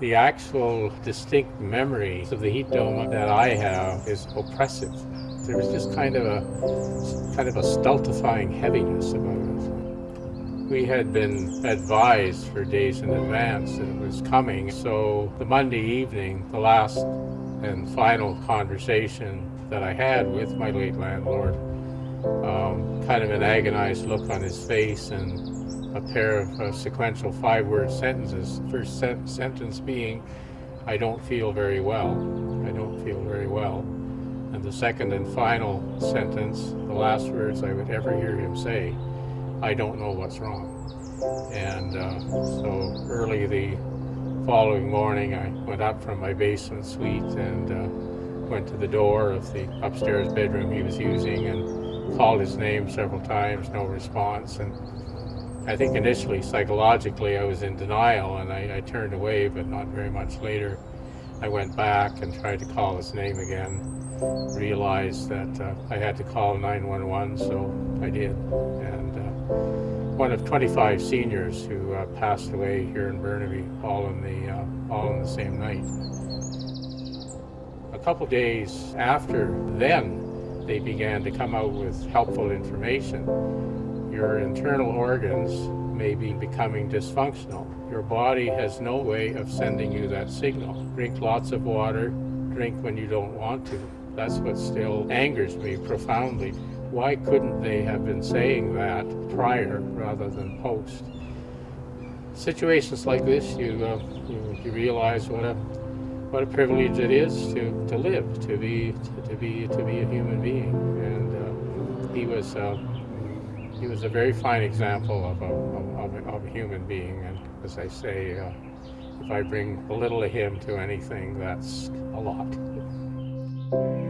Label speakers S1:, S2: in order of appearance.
S1: The actual distinct memory of the heat dome that I have is oppressive. There was just kind of a kind of a stultifying heaviness about it. We had been advised for days in advance that it was coming, so the Monday evening, the last and final conversation that I had with my late landlord, um, kind of an agonized look on his face and a pair of uh, sequential five-word sentences. First sen sentence being, I don't feel very well. I don't feel very well. And the second and final sentence, the last words I would ever hear him say, I don't know what's wrong. And uh, so early the following morning, I went up from my basement suite and uh, went to the door of the upstairs bedroom he was using and called his name several times, no response. And I think initially, psychologically, I was in denial and I, I turned away, but not very much later. I went back and tried to call his name again realized that uh, I had to call 911, so I did. And uh, one of 25 seniors who uh, passed away here in Burnaby, all in the uh, all in the same night. A couple days after then, they began to come out with helpful information. Your internal organs may be becoming dysfunctional. Your body has no way of sending you that signal. Drink lots of water, drink when you don't want to. That's what still angers me profoundly. Why couldn't they have been saying that prior rather than post? Situations like this, you, uh, you, you, realize what a what a privilege it is to, to live, to be to, to be to be a human being, and uh, he was uh, he was a very fine example of a, of, of, of a human being. And as I say, uh, if I bring a little of him to anything, that's a lot.